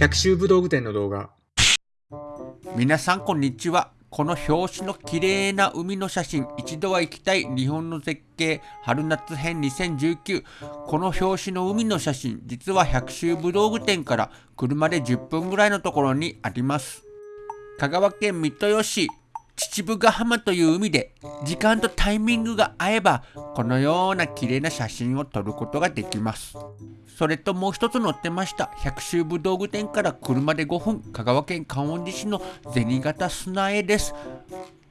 百秋武道具店の動画。皆さんこんにちは。この表紙の綺麗な海の写真。一度は行きたい日本の絶景。春夏編2019この表紙の海の写真。実は百秋武道具店から車で10分ぐらいのところにあります。香川県三豊市。秩父ヶ浜という海で時間とタイミングが合えばこのような綺麗な写真を撮ることができます。それともう一つ載ってました百秋武道具店から車で5分香川県観音寺市の銭形砂絵です。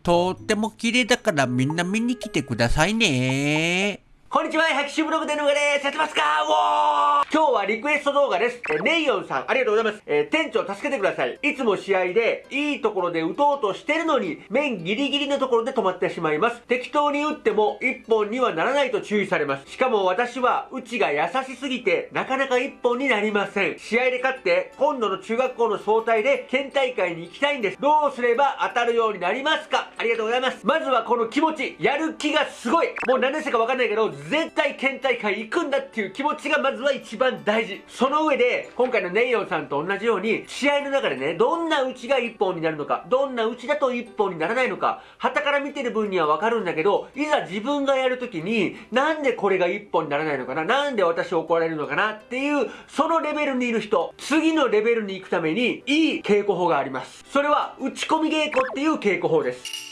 とっても綺麗だからみんな見に来てくださいね。こんにちは、百秋ブログでのがです。やってますか？おー今日はリクエスト動画です。えネイヨンさん、ありがとうございます。えー店長助けてください。いつも試合で、いいところで打とうとしてるのに、面ギリギリのところで止まってしまいます。適当に打っても、一本にはならないと注意されます。しかも私は、打ちが優しすぎて、なかなか一本になりません。試合で勝って、今度の中学校の総体で、県大会に行きたいんです。どうすれば当たるようになりますか？ありがとうございます。まずはこの気持ち、やる気がすごい。もう何年生かわかんないけど、絶対県大会行くんだっていう気持ちがまずは一番大事。その上で、今回のネイヨンさんと同じように、試合の中でね、どんな打ちが一本になるのか、どんな打ちだと一本にならないのか、旗から見てる分にはわかるんだけど、いざ自分がやるときに、なんでこれが一本にならないのかな、なんで私怒られるのかなっていう、そのレベルにいる人、次のレベルに行くために、いい稽古法があります。それは、打ち込み稽古っていう稽古法です。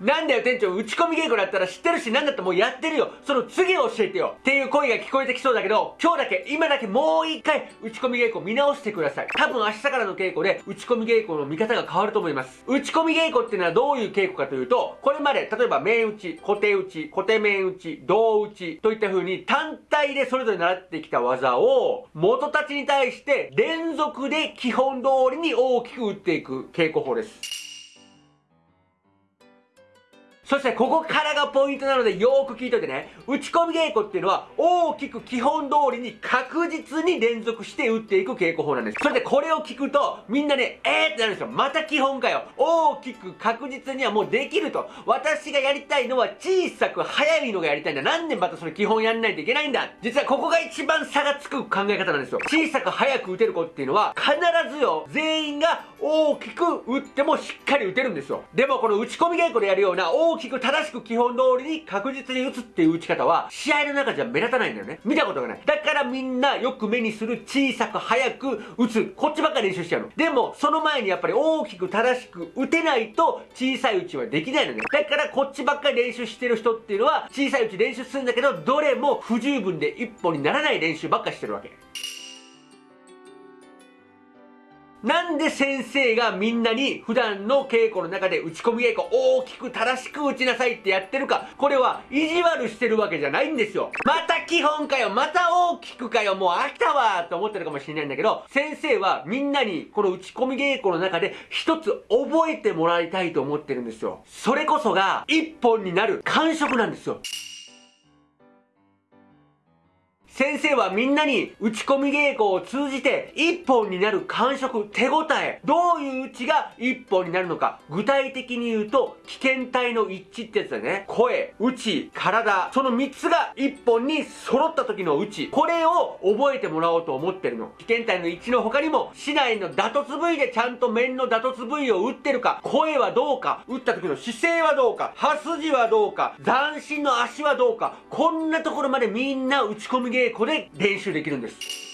なんだよ店長、打ち込み稽古だったら知ってるし、なんだってもうやってるよ。その次を教えてよ。っていう声が聞こえてきそうだけど、今日だけ、今だけもう一回、打ち込み稽古見直してください。多分明日からの稽古で、打ち込み稽古の見方が変わると思います。打ち込み稽古っていうのはどういう稽古かというと、これまで、例えば面打ち、固定打ち、固定面打ち、胴打ちといった風に単体でそれぞれ習ってきた技を、元たちに対して連続で基本通りに大きく打っていく稽古法です。そしてここからがポイントなのでよーく聞いといてね。打ち込み稽古っていうのは大きく基本通りに確実に連続して打っていく稽古法なんです。それでこれを聞くとみんなね、えーってなるんですよ。また基本かよ。大きく確実にはもうできると。私がやりたいのは小さく速いのがやりたいんだ。なんでまたそれ基本やんないといけないんだ。実はここが一番差がつく考え方なんですよ。小さく速く打てる子っていうのは必ずよ、全員が大きく打ってもしっかり打てるんですよ。でもこの打ち込み稽古でやるような大きく正しく基本通りに確実に打つっていう打ち方は試合の中じゃ目立たないんだよね。見たことがない。だからみんなよく目にする小さく速く打つ。こっちばっかり練習しちゃうの。でもその前にやっぱり大きく正しく打てないと小さい打ちはできないのね。だからこっちばっかり練習してる人っていうのは小さい打ち練習するんだけどどれも不十分で一本にならない練習ばっかしてるわけ。なんで先生がみんなに普段の稽古の中で打ち込み稽古大きく正しく打ちなさいってやってるか、これは意地悪してるわけじゃないんですよ。また基本かよ、また大きくかよ、もう飽きたわと思ってるかもしれないんだけど、先生はみんなにこの打ち込み稽古の中で一つ覚えてもらいたいと思ってるんですよ。それこそが一本になる感触なんですよ。先生はみんなに打ち込み稽古を通じて一本になる感触、手応え、どういう打ちが一本になるのか、具体的に言うと危険体の一致ってやつだね。声、打ち、体、その三つが一本に揃った時の打ち、これを覚えてもらおうと思ってるの。危険体の一致の他にも、市内の打突部位でちゃんと面の打突部位を打ってるか、声はどうか、打った時の姿勢はどうか、刃筋はどうか、斬新の足はどうか、こんなところまでみんな打ち込み稽古で練習できるんです。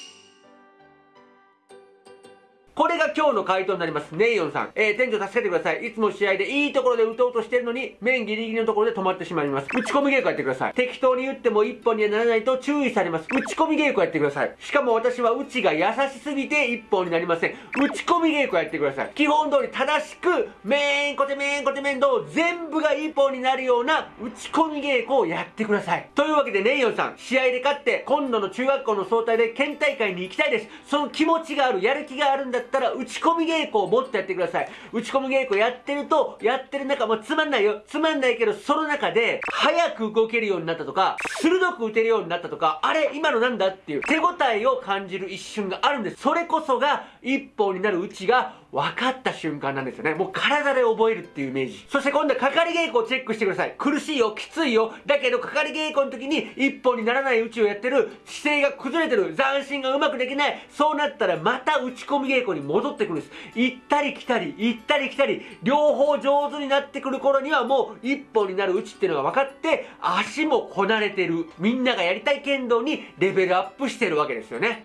これが今日の回答になります。ネイヨンさん。えー、店長助けてください。いつも試合でいいところで打とうとしてるのに、面ギリギリのところで止まってしまいます。打ち込み稽古やってください。適当に打っても一本にはならないと注意されます。打ち込み稽古やってください。しかも私は打ちが優しすぎて一本になりません。打ち込み稽古やってください。基本通り正しく、面コテ面コテ面と全部が一本になるような打ち込み稽古をやってください。というわけでネイヨンさん、試合で勝って今度の中学校の総体で県大会に行きたいです。その気持ちがある、やる気があるんだっったら打ち込み稽古をもっとやってください。打ち込み稽古やってると、やってる中もつまんないよ。つまんないけど、その中で、早く動けるようになったとか、鋭く打てるようになったとか、あれ今のなんだっていう手応えを感じる一瞬があるんです。それこそが、一本になるうちが分かった瞬間なんですよね。もう体で覚えるっていうイメージ。そして今度はかかり稽古をチェックしてください。苦しいよ、きついよ。だけどかかり稽古の時に一本にならない打ちをやってる、姿勢が崩れてる、斬新がうまくできない。そうなったらまた打ち込み稽古に戻ってくるんです。行ったり来たり、行ったり来たり、両方上手になってくる頃にはもう一本になる打ちっていうのが分かって、足もこなれてる。みんながやりたい剣道にレベルアップしてるわけですよね。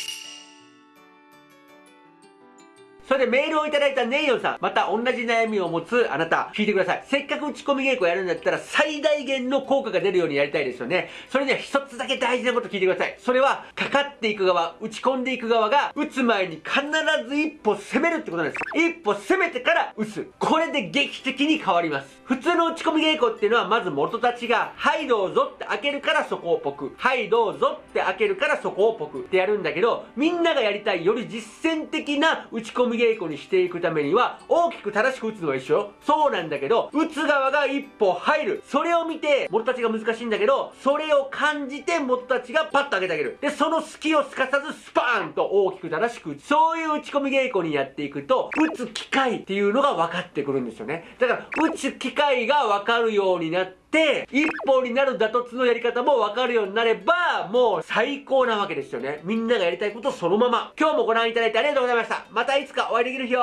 それでメールをいただいたネイヨンさん、また同じ悩みを持つあなた、聞いてください。せっかく打ち込み稽古やるんだったら最大限の効果が出るようにやりたいですよね。それには一つだけ大事なこと聞いてください。それは、かかっていく側、打ち込んでいく側が、打つ前に必ず一歩攻めるってことなんです。一歩攻めてから打つ。これで劇的に変わります。普通の打ち込み稽古っていうのは、まず元たちが、はいどうぞって開けるからそこをポク。はいどうぞって開けるからそこをポクってやるんだけど、みんながやりたいより実践的な打ち込み稽古にしていくためには、大きく正しく打つのは一緒そうなんだけど、打つ側が一歩入る。それを見て、元たちが難しいんだけど、それを感じて元たちがパッと上げてあげる。で、その隙をすかさずスパーンと大きく正しく打つ。そういう打ち込み稽古にやっていくと、打つ機会っていうのが分かってくるんですよね。だから、打つ機会が分かるようにな、って一本になる打突のやり方も分かるようになればもう最高なわけですよね。みんながやりたいことそのまま。今日もご覧いただいてありがとうございました。またいつかお会いできる日を。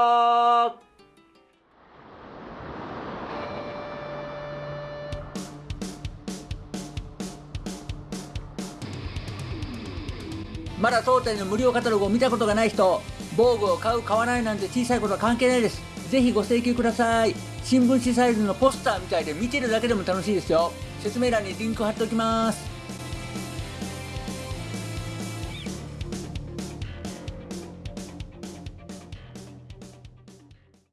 まだ当店の無料カタログを見たことがない人防具を買う買わないなんて小さいことは関係ないです。ぜひご請求ください。新聞紙サイズのポスターみたいで見てるだけでも楽しいですよ。説明欄にリンク貼っておきます。